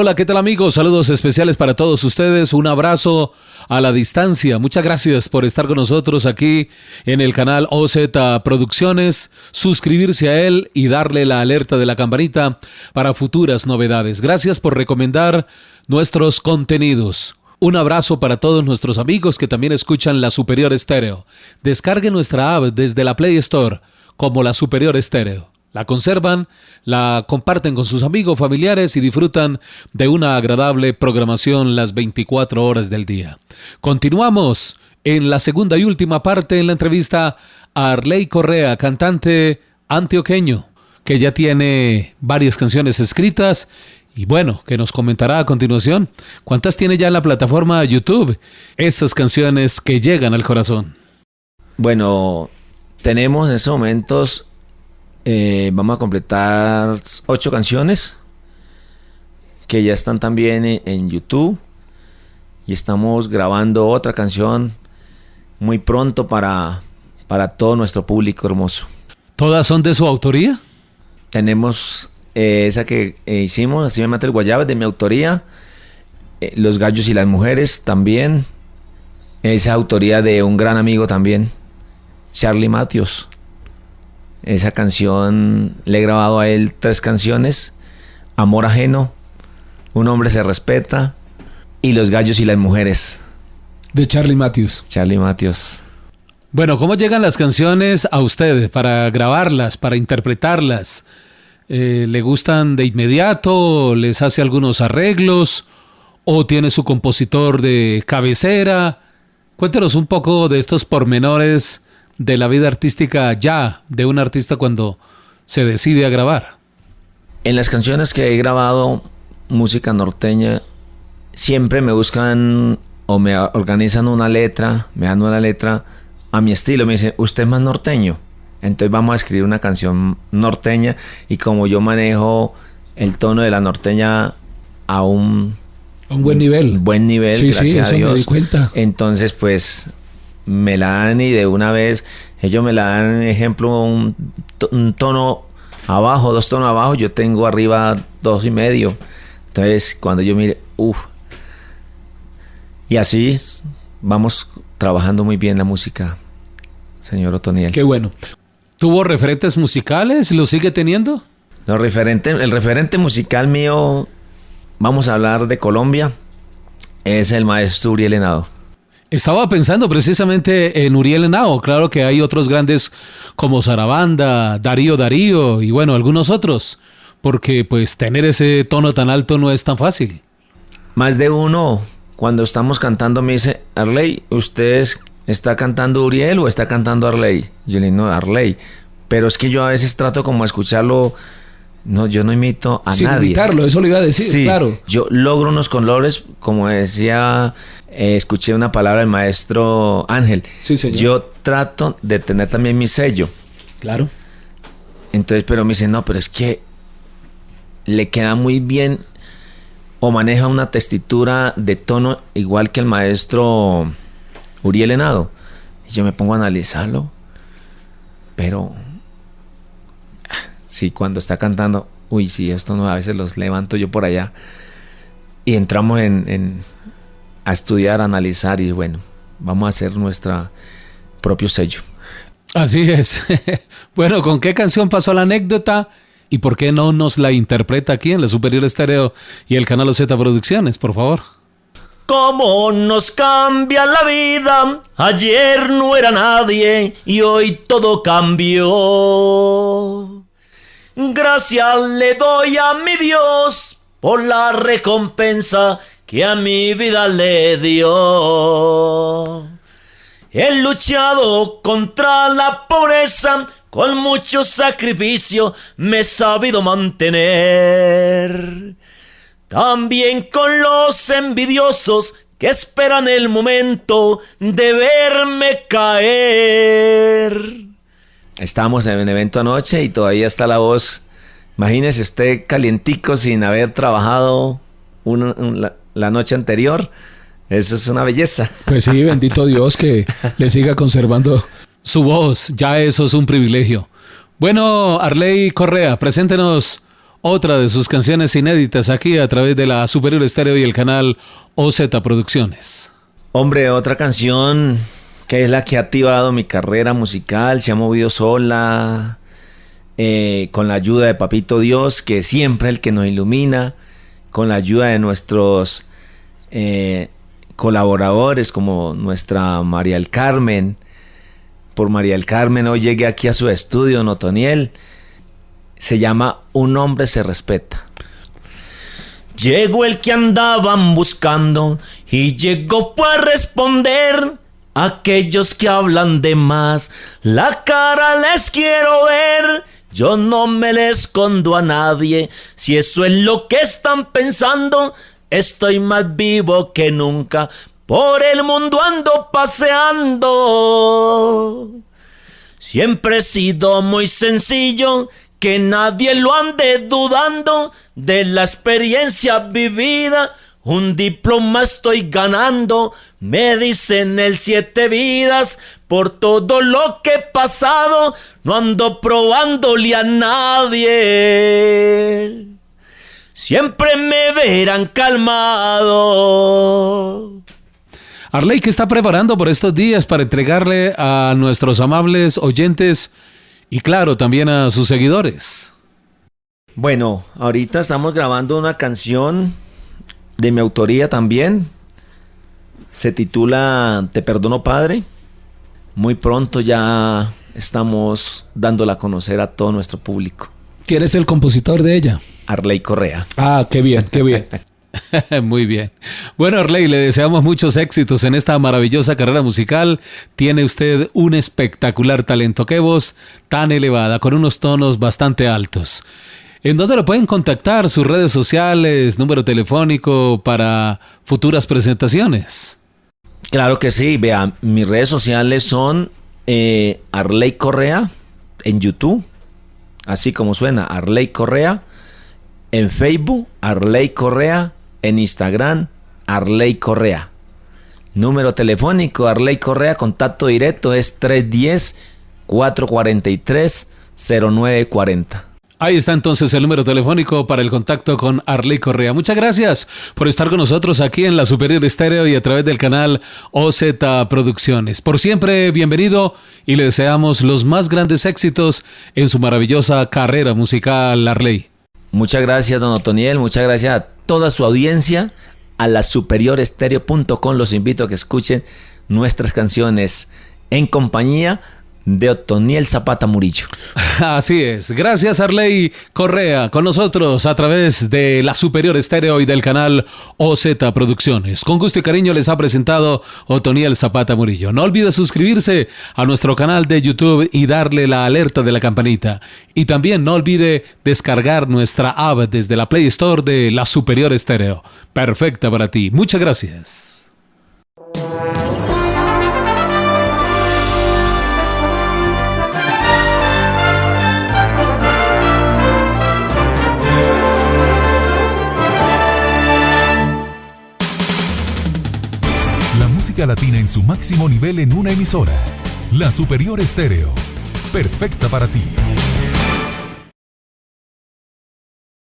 Hola, ¿qué tal amigos? Saludos especiales para todos ustedes. Un abrazo a la distancia. Muchas gracias por estar con nosotros aquí en el canal OZ Producciones. Suscribirse a él y darle la alerta de la campanita para futuras novedades. Gracias por recomendar nuestros contenidos. Un abrazo para todos nuestros amigos que también escuchan La Superior Estéreo. Descargue nuestra app desde la Play Store como La Superior Estéreo la conservan, la comparten con sus amigos, familiares y disfrutan de una agradable programación las 24 horas del día. Continuamos en la segunda y última parte en la entrevista a Arley Correa, cantante antioqueño, que ya tiene varias canciones escritas y bueno, que nos comentará a continuación cuántas tiene ya en la plataforma YouTube esas canciones que llegan al corazón. Bueno, tenemos en estos momentos eh, vamos a completar ocho canciones que ya están también en, YouTube. Y estamos grabando otra canción muy pronto para, para todo nuestro público hermoso. ¿Todas son de su autoría? Tenemos eh, esa que eh, hicimos, así me mata el guayabo, de mi autoría. Los gallos y las mujeres también. Esa autoría de un gran amigo también, Charlie Matthews. Esa canción le he grabado a él tres canciones. Amor ajeno, Un hombre se respeta y Los gallos y las mujeres. De Charlie Matthews. Charlie Matthews. Bueno, ¿cómo llegan las canciones a ustedes para grabarlas, para interpretarlas? Eh, ¿Le gustan de inmediato? ¿Les hace algunos arreglos? ¿O tiene su compositor de cabecera? Cuéntenos un poco de estos pormenores de la vida artística ya de un artista cuando se decide a grabar? En las canciones que he grabado, música norteña, siempre me buscan o me organizan una letra, me dan una letra a mi estilo, me dicen, usted es más norteño. Entonces vamos a escribir una canción norteña y como yo manejo el tono de la norteña a un, un buen nivel. Buen nivel, gracias a Dios. cuenta. Entonces, pues me la dan y de una vez ellos me la dan, ejemplo, un, tono abajo, dos tonos abajo, yo tengo arriba dos y medio. Entonces, cuando yo mire, uff. Y así vamos trabajando muy bien la música, señor Otoniel. Qué bueno. ¿Tuvo referentes musicales? ¿Lo sigue teniendo? No, referente, el referente musical mío, vamos a hablar de Colombia, es el maestro Uriel Henao. Estaba pensando precisamente en Uriel Henao. Claro que hay otros grandes como Sarabanda, Darío Darío y bueno, algunos otros. Porque pues tener ese tono tan alto no es tan fácil. Más de uno, cuando estamos cantando, me dice, Arley, ¿usted está cantando Uriel o está cantando Arley? Yo le digo, no, Arley. Pero es que yo a veces trato como escucharlo no, yo no imito a Sin nadie. imitarlo, eso le iba a decir, claro. Yo logro unos colores, como decía, eh, escuché una palabra del maestro Ángel. Sí, señor. Yo trato de tener también mi sello. Claro. Entonces, pero me dicen, no, pero es que le queda muy bien o maneja una textura de tono igual que el maestro Uriel Henado. Y yo me pongo a analizarlo, pero Sí, cuando está cantando, uy, sí, esto no, a veces los levanto yo por allá. Y entramos en, a estudiar, a analizar y bueno, vamos a hacer nuestro propio sello. Así es. bueno, ¿con qué canción pasó la anécdota? ¿Y por qué no nos la interpreta aquí en la Superior Estéreo y el canal Z Producciones, por favor? ¿Cómo nos cambia la vida? Ayer no era nadie y hoy todo cambió. Gracias le doy a mi Dios por la recompensa que a mi vida le dio. He luchado contra la pobreza, con mucho sacrificio me he sabido mantener. También con los envidiosos que esperan el momento de verme caer. Estábamos en el evento anoche y todavía está la voz. Imagínese usted calientico sin haber trabajado la, noche anterior. Eso es una belleza. Pues sí, bendito Dios que le siga conservando su voz. Ya eso es un privilegio. Bueno, Arley Correa, preséntenos otra de sus canciones inéditas aquí a través de la Superior Estéreo y el canal OZ Producciones. Hombre, otra canción que es la que ha activado mi carrera musical, se ha movido sola, eh, con la ayuda de Papito Dios, que siempre es el que nos ilumina, con la ayuda de nuestros eh, colaboradores como nuestra María el Carmen. Por María el Carmen hoy llegué aquí a su estudio, Notoniel. Se llama Un hombre se respeta. Llegó el que andaban buscando y llegó para responder. Aquellos que hablan de más, la cara les quiero ver. Yo no me le escondo a nadie. Si eso es lo que están pensando, estoy más vivo que nunca. Por el mundo ando paseando. Siempre he sido muy sencillo, que nadie lo ande dudando de la experiencia vivida. Un diploma estoy ganando, me dicen el siete vidas, por todo lo que he pasado, no ando probándole a nadie. Siempre me verán calmado. Arley, ¿qué está preparando por estos días para entregarle a nuestros amables oyentes y claro, también a sus seguidores? Bueno, ahorita estamos grabando una canción de mi autoría también. Se titula Te perdono Padre. Muy pronto ya estamos dándola a conocer a todo nuestro público. ¿Quién es el compositor de ella? Arley Correa. Ah, qué bien, qué bien. Muy bien. Bueno, Arley, le deseamos muchos éxitos en esta maravillosa carrera musical. Tiene usted un espectacular talento. Qué voz tan elevada, con unos tonos bastante altos. ¿En dónde lo pueden contactar? ¿Sus redes sociales, número telefónico para futuras presentaciones? Claro que sí. Vea, mis redes sociales son eh, Arley Correa en YouTube, así como suena, Arley Correa. En Facebook, Arley Correa. En Instagram, Arley Correa. Número telefónico, Arley Correa, contacto directo es 310-443-0940. Ahí está entonces el número telefónico para el contacto con Arley Correa. Muchas gracias por estar con nosotros aquí en la Superior Estéreo y a través del canal OZ Producciones. Por siempre, bienvenido y le deseamos los más grandes éxitos en su maravillosa carrera musical, Arley. Muchas gracias, don Otoniel. Muchas gracias a toda su audiencia. A la superiorestereo.com los invito a que escuchen nuestras canciones en compañía Otoniel Zapata Murillo. Así es. Gracias, Arley Correa, con nosotros a través de la Superior Estéreo y del canal OZ Producciones. Con gusto y cariño les ha presentado Otoniel Zapata Murillo. No olvide suscribirse a nuestro canal de YouTube y darle la alerta de la campanita. Y también no olvide descargar nuestra app desde la Play Store de la Superior Estéreo. Perfecta para ti. Muchas gracias. Latina en su máximo nivel en una emisora. La Superior Estéreo. Perfecta para ti.